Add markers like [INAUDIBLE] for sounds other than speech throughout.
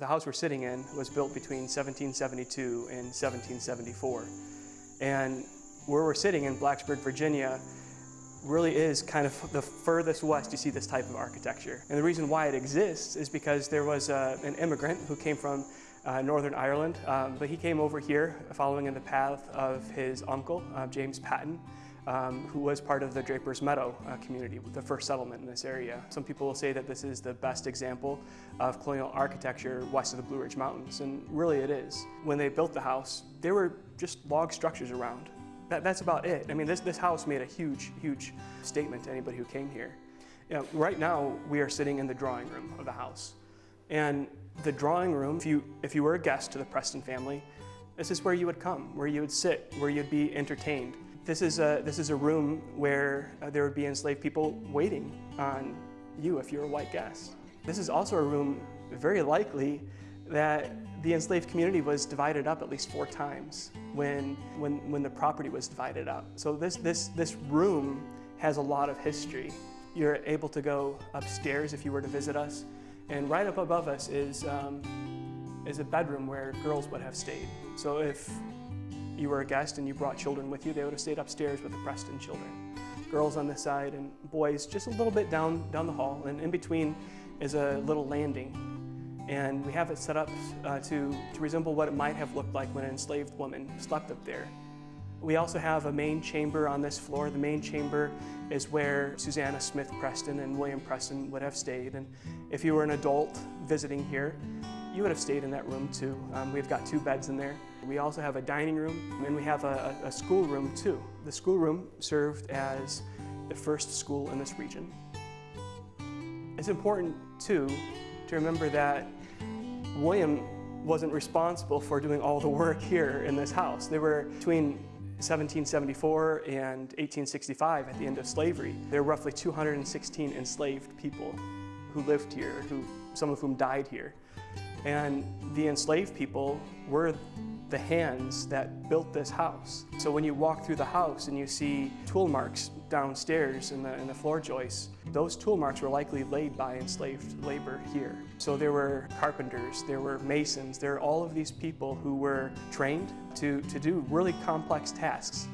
The house we're sitting in was built between 1772 and 1774. And where we're sitting in Blacksburg, Virginia, really is kind of the furthest west you see this type of architecture. And the reason why it exists is because there was uh, an immigrant who came from uh, Northern Ireland, um, but he came over here following in the path of his uncle, uh, James Patton, um, who was part of the Draper's Meadow uh, community, the first settlement in this area. Some people will say that this is the best example of colonial architecture west of the Blue Ridge Mountains, and really it is. When they built the house, there were just log structures around. That, that's about it. I mean, this, this house made a huge, huge statement to anybody who came here. You know, right now, we are sitting in the drawing room of the house. And the drawing room, if you, if you were a guest to the Preston family, this is where you would come, where you would sit, where you'd be entertained. This is a, this is a room where uh, there would be enslaved people waiting on you if you're a white guest. This is also a room, very likely, that the enslaved community was divided up at least four times when, when, when the property was divided up. So this, this, this room has a lot of history. You're able to go upstairs if you were to visit us, and right up above us is, um, is a bedroom where girls would have stayed. So if you were a guest and you brought children with you, they would have stayed upstairs with the Preston children. Girls on this side and boys just a little bit down, down the hall, and in between is a little landing. And we have it set up uh, to, to resemble what it might have looked like when an enslaved woman slept up there. We also have a main chamber on this floor. The main chamber is where Susanna Smith Preston and William Preston would have stayed. And if you were an adult visiting here, you would have stayed in that room too. Um, we've got two beds in there. We also have a dining room and we have a, a school room too. The school room served as the first school in this region. It's important too to remember that William wasn't responsible for doing all the work here in this house. There were between 1774 and 1865, at the end of slavery, there were roughly 216 enslaved people who lived here, who, some of whom died here. And the enslaved people were the hands that built this house. So when you walk through the house and you see tool marks downstairs in the, in the floor joists, those tool marks were likely laid by enslaved labor here. So there were carpenters, there were masons, there were all of these people who were trained to, to do really complex tasks.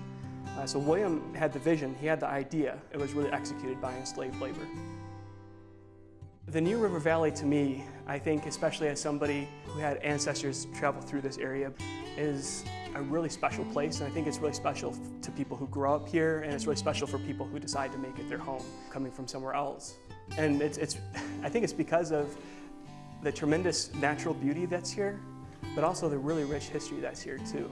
Uh, so William had the vision, he had the idea, it was really executed by enslaved labor. The New River Valley to me, I think especially as somebody who had ancestors travel through this area, is a really special place and I think it's really special to people who grow up here and it's really special for people who decide to make it their home coming from somewhere else. And it's, it's, [LAUGHS] I think it's because of the tremendous natural beauty that's here, but also the really rich history that's here too.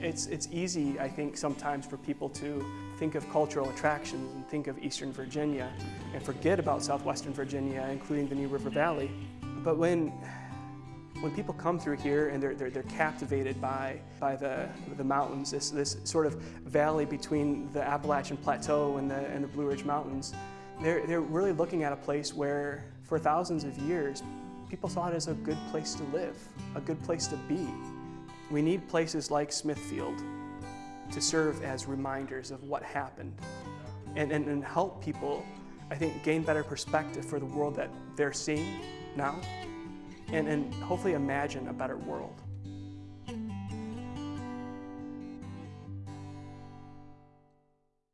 It's, it's easy, I think, sometimes for people to think of cultural attractions and think of Eastern Virginia and forget about Southwestern Virginia, including the New River Valley. But when, when people come through here and they're, they're, they're captivated by, by the, the mountains, this, this sort of valley between the Appalachian Plateau and the, and the Blue Ridge Mountains, they're, they're really looking at a place where for thousands of years, people saw it as a good place to live, a good place to be. We need places like Smithfield to serve as reminders of what happened and, and, and help people, I think, gain better perspective for the world that they're seeing now and, and hopefully imagine a better world.